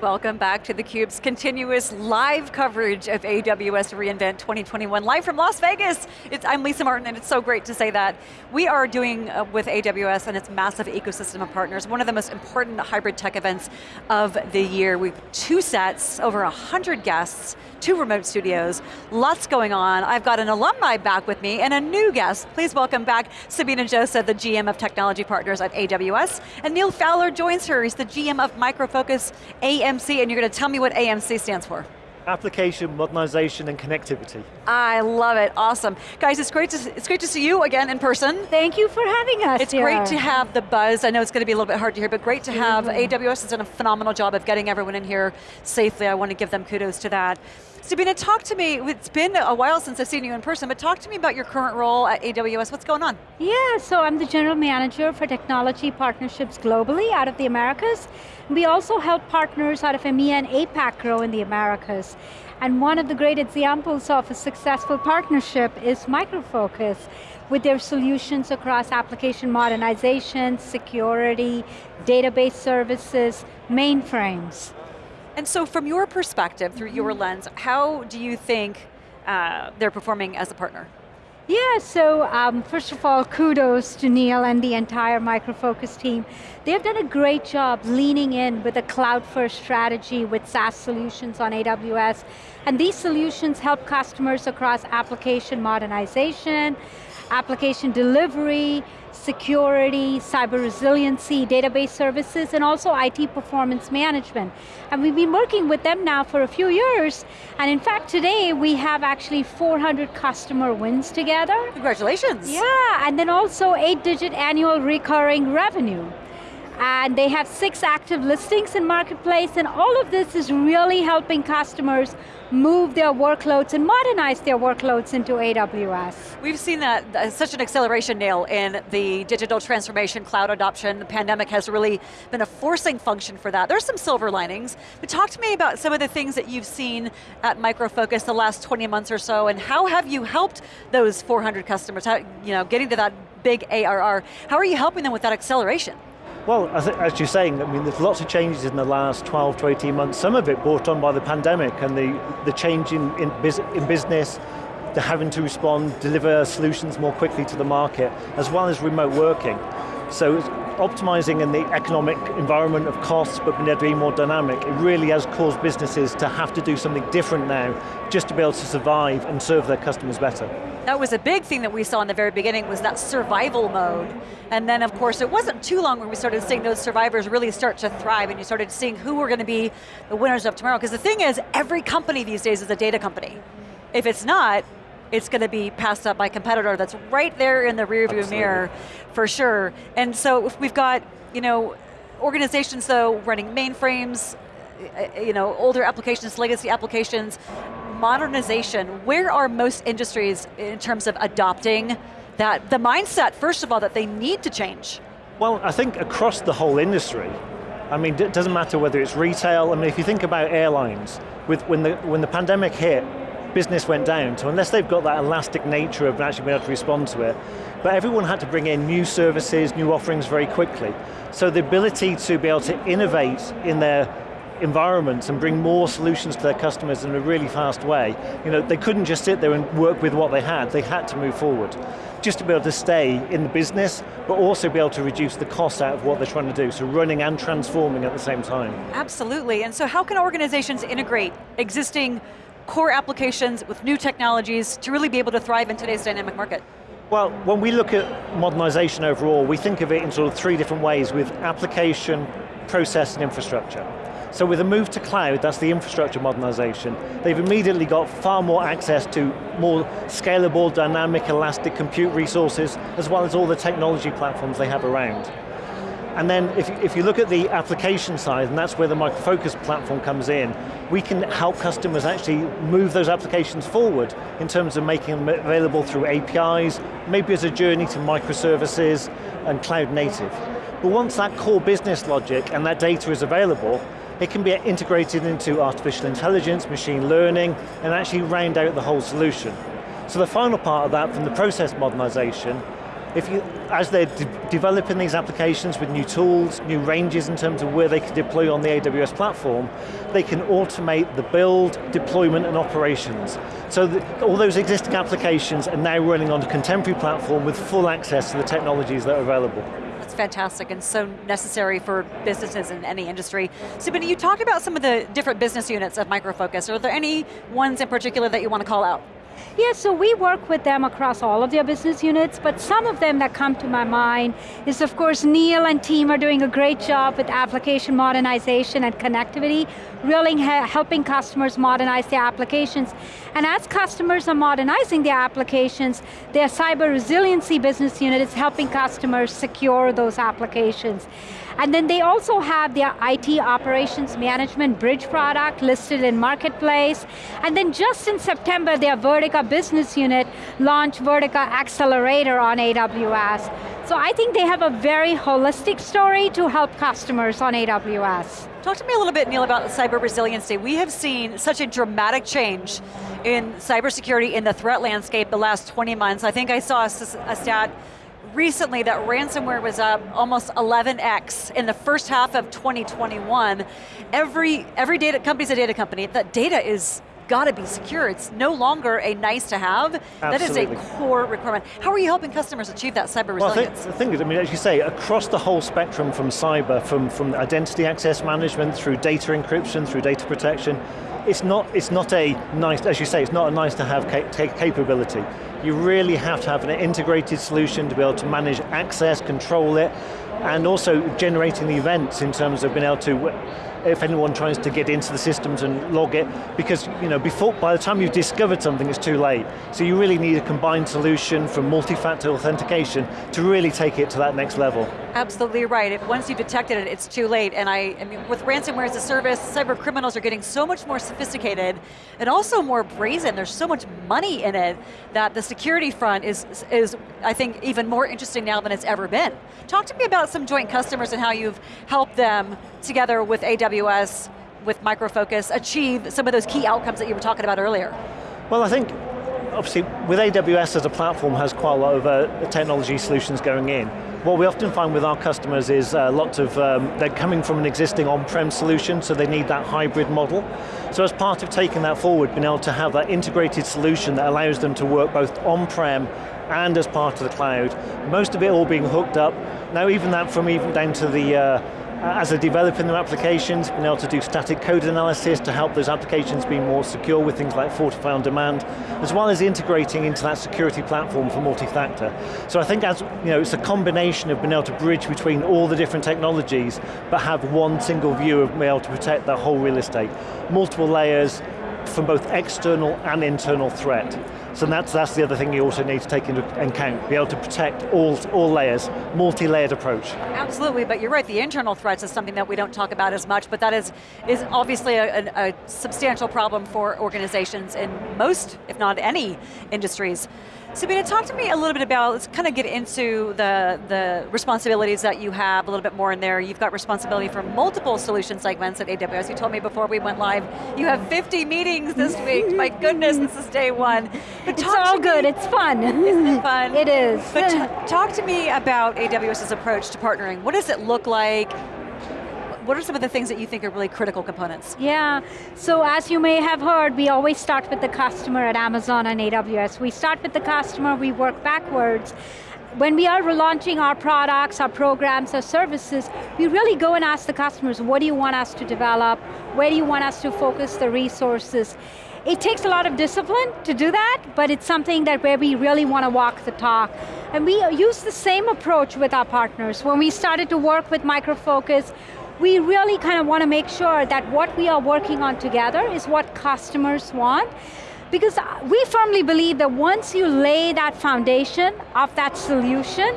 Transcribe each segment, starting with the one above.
Welcome back to theCUBE's continuous live coverage of AWS reInvent 2021, live from Las Vegas. It's, I'm Lisa Martin and it's so great to say that. We are doing uh, with AWS and its massive ecosystem of partners, one of the most important hybrid tech events of the year. We've two sets, over 100 guests, two remote studios, lots going on. I've got an alumni back with me and a new guest. Please welcome back Sabina Joseph, the GM of Technology Partners at AWS, and Neil Fowler joins her, he's the GM of Micro Focus AMC, and you're going to tell me what AMC stands for. Application modernization and connectivity. I love it, awesome. Guys, it's great, to, it's great to see you again in person. Thank you for having us It's here. great to have the buzz. I know it's going to be a little bit hard to hear, but great to have, mm -hmm. AWS has done a phenomenal job of getting everyone in here safely. I want to give them kudos to that. Sabina, talk to me, it's been a while since I've seen you in person, but talk to me about your current role at AWS, what's going on? Yeah, so I'm the General Manager for Technology Partnerships globally out of the Americas. We also help partners out of EMEA and APAC grow in the Americas. And one of the great examples of a successful partnership is Micro Focus with their solutions across application modernization, security, database services, mainframes. And so from your perspective, through your mm-hmm. lens, how do you think uh, they're performing as a partner? Yeah, so um, first of all, kudos to Neil and the entire Micro Focus team. They've done a great job leaning in with a cloud-first strategy with SaaS solutions on AWS, and these solutions help customers across application modernization, application delivery, security, cyber resiliency, database services, and also IT performance management. And we've been working with them now for a few years, and in fact today we have actually 400 customer wins together. Congratulations. Yeah, and then also eight digit annual recurring revenue and they have six active listings in Marketplace, and all of this is really helping customers move their workloads and modernize their workloads into AWS. We've seen that, such an acceleration, Neil, in the digital transformation, cloud adoption. The pandemic has really been a forcing function for that. There's some silver linings, but talk to me about some of the things that you've seen at Micro Focus the last 20 months or so, and how have you helped those 400 customers, how, you know, getting to that big ARR, how are you helping them with that acceleration? Well, as you're saying, I mean, there's lots of changes in the last 12 to 18 months, some of it brought on by the pandemic and the, the change in, in, in business, the having to respond, deliver solutions more quickly to the market, as well as remote working. So optimizing in the economic environment of costs, but being able to be more dynamic, it really has caused businesses to have to do something different now, just to be able to survive and serve their customers better. That was a big thing that we saw in the very beginning, was that survival mode. And then of course, it wasn't too long when we started seeing those survivors really start to thrive, and you started seeing who were going to be the winners of tomorrow. Because the thing is, every company these days is a data company. If it's not, it's going to be passed up by a competitor that's right there in the rearview mirror, for sure. And so if we've got, you know, organizations though running mainframes, uh, you know, older applications, legacy applications, modernization, where are most industries in terms of adopting that, the mindset, first of all, that they need to change? Well, I think across the whole industry, I mean, it doesn't matter whether it's retail, I mean, if you think about airlines, with, when, the, when the pandemic hit, business went down, so unless they've got that elastic nature of actually being able to respond to it, but everyone had to bring in new services, new offerings very quickly. So the ability to be able to innovate in their environments and bring more solutions to their customers in a really fast way. You know, they couldn't just sit there and work with what they had, they had to move forward. Just to be able to stay in the business, but also be able to reduce the cost out of what they're trying to do, so running and transforming at the same time. Absolutely, and so how can organizations integrate existing core applications with new technologies to really be able to thrive in today's dynamic market? Well, when we look at modernization overall, we think of it in sort of three different ways with application, process, and infrastructure. So with the move to cloud, that's the infrastructure modernization, they've immediately got far more access to more scalable, dynamic, elastic compute resources, as well as all the technology platforms they have around. And then if, if you look at the application side, and that's where the Micro Focus platform comes in, we can help customers actually move those applications forward in terms of making them available through APIs, maybe as a journey to microservices and cloud native. But once that core business logic and that data is available, it can be integrated into artificial intelligence, machine learning, and actually round out the whole solution. So the final part of that from the process modernization if you, as they're de developing these applications with new tools, new ranges in terms of where they can deploy on the AWS platform, they can automate the build, deployment, and operations. So the, all those existing applications are now running on a contemporary platform with full access to the technologies that are available. That's fantastic and so necessary for businesses in any industry. Sabina, you talked about some of the different business units of Micro Focus. Are there any ones in particular that you want to call out? Yeah, so we work with them across all of their business units, but some of them that come to my mind is of course Neil and team are doing a great job with application modernization and connectivity, really helping customers modernize their applications. And as customers are modernizing their applications, their cyber resiliency business unit is helping customers secure those applications. And then they also have their IT operations management bridge product listed in Marketplace. And then just in September, their Vertica business unit launched Vertica Accelerator on AWS. So I think they have a very holistic story to help customers on AWS. Talk to me a little bit, Neil, about cyber resiliency. We have seen such a dramatic change in cybersecurity in the threat landscape the last 20 months. I think I saw a, a stat recently that ransomware was up almost 11x in the first half of 2021. Every, every data company's a data company. That data is got to be secure. It's no longer a nice to have. Absolutely. That is a core requirement. How are you helping customers achieve that cyber resilience? well, the thing is, I mean, as you say, across the whole spectrum from cyber, from, from identity access management, through data encryption, through data protection, it's not, it's not a nice, as you say, it's not a nice to have capability. You really have to have an integrated solution to be able to manage access, control it, and also generating the events in terms of being able to if anyone tries to get into the systems and log it, because you know, before, by the time you've discovered something, it's too late. So you really need a combined solution from multi-factor authentication to really take it to that next level. Absolutely right. If once you've detected it, it's too late. And I, I mean, with ransomware as a service, cyber criminals are getting so much more sophisticated and also more brazen. There's so much money in it that the security front is, is I think, even more interesting now than it's ever been. Talk to me about some joint customers and how you've helped them together with AWS, with Micro Focus, achieve some of those key outcomes that you were talking about earlier? Well, I think, obviously, with AWS as a platform has quite a lot of uh, technology solutions going in. What we often find with our customers is uh, lots of, um, they're coming from an existing on-prem solution, so they need that hybrid model. So as part of taking that forward, being able to have that integrated solution that allows them to work both on-prem and as part of the cloud, most of it all being hooked up. Now even that from even down to the uh, as they're developing their applications, being able to do static code analysis to help those applications be more secure with things like Fortify on Demand, as well as integrating into that security platform for multi-factor. So I think as, you know, it's a combination of being able to bridge between all the different technologies, but have one single view of being able to protect that whole real estate. Multiple layers, from both external and internal threat. So that's, that's the other thing you also need to take into account, be able to protect all, all layers, multi-layered approach. Absolutely, but you're right, the internal threats is something that we don't talk about as much, but that is, is obviously a, a, substantial problem for organizations in most, if not any, industries. Sabina, talk to me a little bit about, let's kind of get into the, the responsibilities that you have a little bit more in there. You've got responsibility for multiple solution segments at AWS. You told me before we went live, you have 50 meetings this week. My goodness, this is day one. It's all good, me, it's fun. Isn't it fun? It is. But talk to me about AWS's approach to partnering. What does it look like? what are some of the things that you think are really critical components? Yeah, so as you may have heard, we always start with the customer at Amazon and AWS. We start with the customer, we work backwards, when we are relaunching our products, our programs, our services, we really go and ask the customers, what do you want us to develop? Where do you want us to focus the resources? It takes a lot of discipline to do that, but it's something that where we really want to walk the talk. And we use the same approach with our partners. When we started to work with Micro Focus, we really kind of want to make sure that what we are working on together is what customers want. Because uh, we firmly believe that once you lay that foundation of that solution,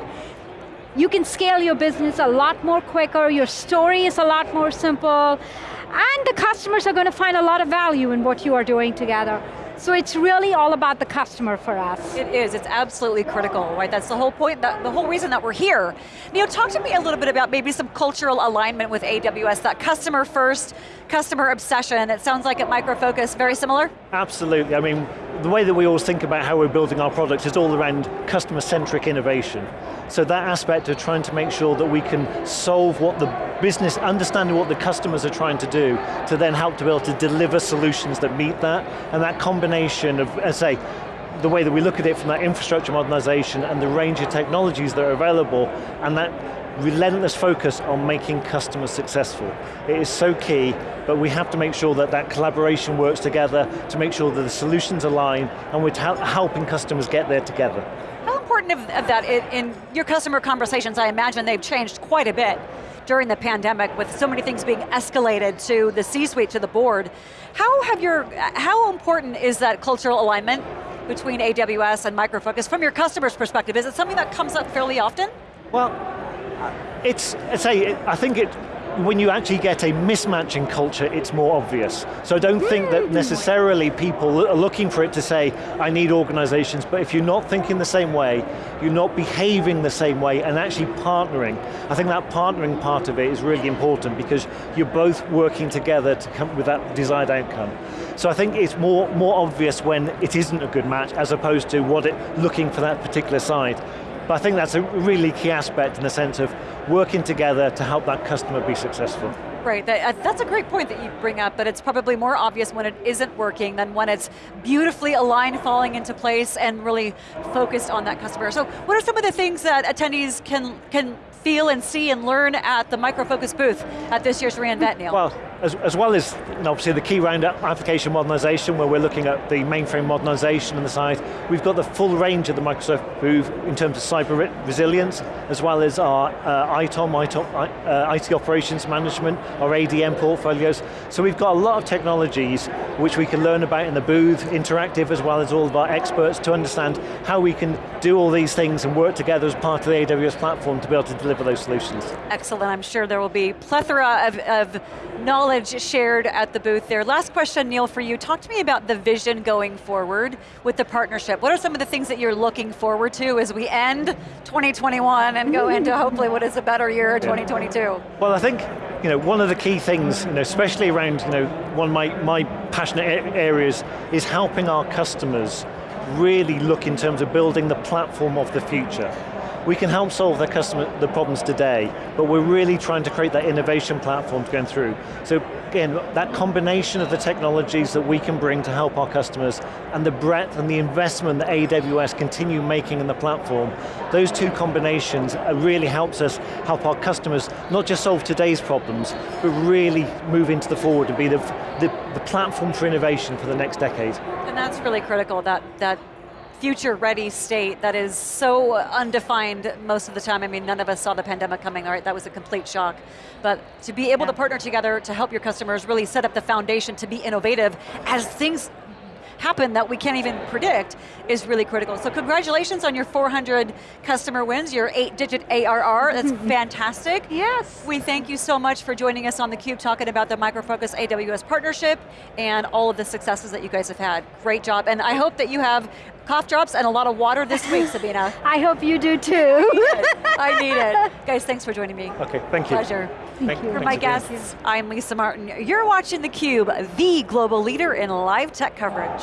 you can scale your business a lot more quicker, your story is a lot more simple, and the customers are going to find a lot of value in what you are doing together. So it's really all about the customer for us. It is, it's absolutely critical, right? That's the whole point, that, the whole reason that we're here. Neil, talk to me a little bit about maybe some cultural alignment with AWS, that customer first, customer obsession. It sounds like at Micro Focus, very similar? Absolutely, I mean, the way that we always think about how we're building our products is all around customer-centric innovation. So that aspect of trying to make sure that we can solve what the business, understanding what the customers are trying to do, to then help to be able to deliver solutions that meet that, and that combination of, as I say, the way that we look at it from that infrastructure modernization and the range of technologies that are available, and that relentless focus on making customers successful. It is so key, but we have to make sure that that collaboration works together to make sure that the solutions align and we're helping customers get there together. How important of, of that in, in your customer conversations, I imagine they've changed quite a bit during the pandemic with so many things being escalated to the C-suite, to the board. How have your, how important is that cultural alignment between AWS and Micro Focus from your customer's perspective? Is it something that comes up fairly often? Well, it's, say, I think it, when you actually get a mismatch in culture, it's more obvious. So I don't think that necessarily people are looking for it to say, I need organizations, but if you're not thinking the same way, you're not behaving the same way, and actually partnering, I think that partnering part of it is really important because you're both working together to come with that desired outcome. So I think it's more, more obvious when it isn't a good match as opposed to what it, looking for that particular side. But I think that's a really key aspect in the sense of working together to help that customer be successful. Right, that, uh, that's a great point that you bring up, that it's probably more obvious when it isn't working than when it's beautifully aligned, falling into place, and really focused on that customer. So what are some of the things that attendees can, can feel and see and learn at the Micro Focus booth at this year's reInvent, Neil? Well, as, as well as obviously the key round application modernization where we're looking at the mainframe modernization on the side, we've got the full range of the Micro Focus booth in terms of cyber resilience, as well as our uh, ITOM, ITOM uh, IT operations management, our ADM portfolios. So we've got a lot of technologies which we can learn about in the booth, interactive as well as all of our experts to understand how we can do all these things and work together as part of the AWS platform to be able to deliver those solutions. Excellent, I'm sure there will be plethora of, of knowledge shared at the booth there. Last question, Neil, for you. Talk to me about the vision going forward with the partnership. What are some of the things that you're looking forward to as we end 2021 and go into hopefully what is a better year, 2022? Well, I think you know, one of the key things, you know, especially around you know, one of my, my passionate areas is helping our customers really look in terms of building the platform of the future. We can help solve the customer the problems today, but we're really trying to create that innovation platform to go through. So again, that combination of the technologies that we can bring to help our customers and the breadth and the investment that AWS continue making in the platform, those two combinations really helps us help our customers not just solve today's problems, but really move into the forward and be the, the, the platform for innovation for the next decade. And that's really critical, that, that future ready state that is so undefined most of the time. I mean, none of us saw the pandemic coming, all right, that was a complete shock. But to be able yeah. to partner together to help your customers really set up the foundation to be innovative as things happen that we can't even predict is really critical. So congratulations on your 400 customer wins, your eight digit ARR, that's fantastic. Yes. We thank you so much for joining us on theCUBE talking about the Micro Focus AWS partnership and all of the successes that you guys have had. Great job, and I hope that you have cough drops and a lot of water this week, Sabina. I hope you do too. I need it. Guys, thanks for joining me. Okay, thank you. Pleasure. Thank, you. For my guests, I'm Lisa Martin. You're watching theCUBE, the global leader in live tech coverage.